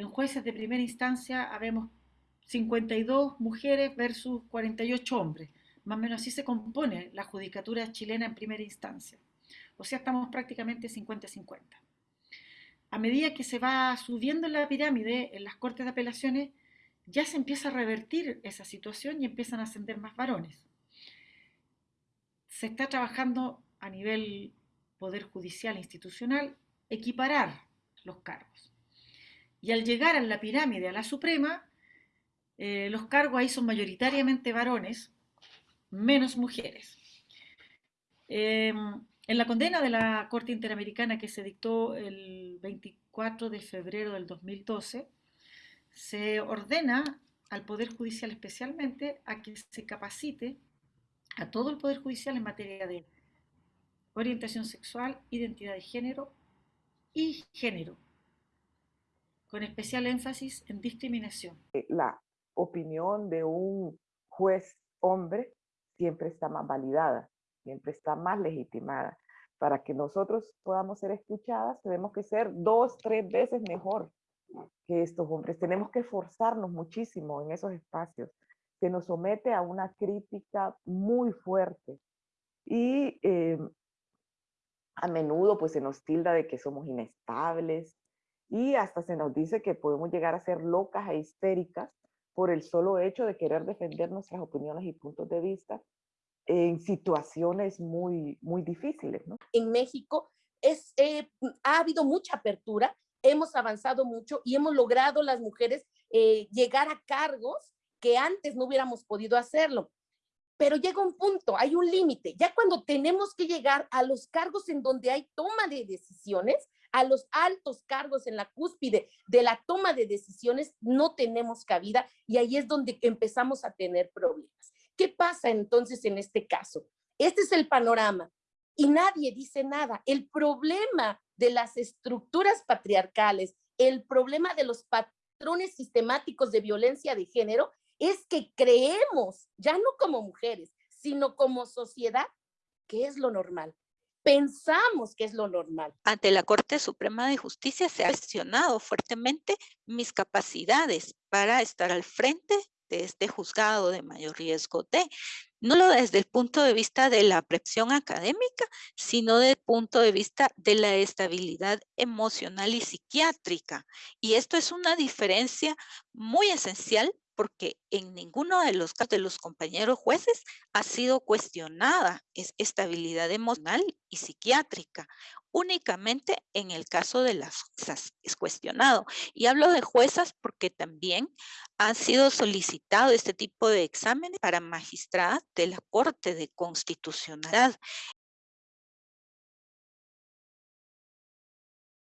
En jueces de primera instancia habemos 52 mujeres versus 48 hombres. Más o menos así se compone la judicatura chilena en primera instancia. O sea, estamos prácticamente 50-50. A medida que se va subiendo en la pirámide en las cortes de apelaciones, ya se empieza a revertir esa situación y empiezan a ascender más varones. Se está trabajando a nivel poder judicial e institucional equiparar los cargos. Y al llegar a la pirámide, a la Suprema, eh, los cargos ahí son mayoritariamente varones, menos mujeres. Em, en la condena de la Corte Interamericana que se dictó el 24 de febrero del 2012, se ordena al Poder Judicial especialmente a que se capacite a todo el Poder Judicial en materia de orientación sexual, identidad de género y género, con especial énfasis en discriminación. Eh, la opinión de un juez hombre siempre está más validada, siempre está más legitimada. Para que nosotros podamos ser escuchadas, tenemos que ser dos, tres veces mejor que estos hombres. Tenemos que esforzarnos muchísimo en esos espacios. Se nos somete a una crítica muy fuerte. Y eh, a menudo pues se nos tilda de que somos inestables y hasta se nos dice que podemos llegar a ser locas e histéricas por el solo hecho de querer defender nuestras opiniones y puntos de vista en situaciones muy, muy difíciles. ¿no? En México eh, ha habido mucha apertura, hemos avanzado mucho y hemos logrado las mujeres eh, llegar a cargos que antes no hubiéramos podido hacerlo pero llega un punto, hay un límite. Ya cuando tenemos que llegar a los cargos en donde hay toma de decisiones, a los altos cargos en la cúspide de la toma de decisiones, no tenemos cabida y ahí es donde empezamos a tener problemas. ¿Qué pasa entonces en este caso? Este es el panorama y nadie dice nada. El problema de las estructuras patriarcales, el problema de los patrones sistemáticos de violencia de género es que creemos, ya no como mujeres, sino como sociedad, que es lo normal. Pensamos que es lo normal. Ante la Corte Suprema de Justicia se ha cuestionado fuertemente mis capacidades para estar al frente de este juzgado de mayor riesgo de, no lo desde el punto de vista de la presión académica, sino desde el punto de vista de la estabilidad emocional y psiquiátrica. Y esto es una diferencia muy esencial porque en ninguno de los casos de los compañeros jueces ha sido cuestionada estabilidad emocional y psiquiátrica. Únicamente en el caso de las juezas es cuestionado. Y hablo de juezas porque también han sido solicitados este tipo de exámenes para magistradas de la Corte de Constitucionalidad.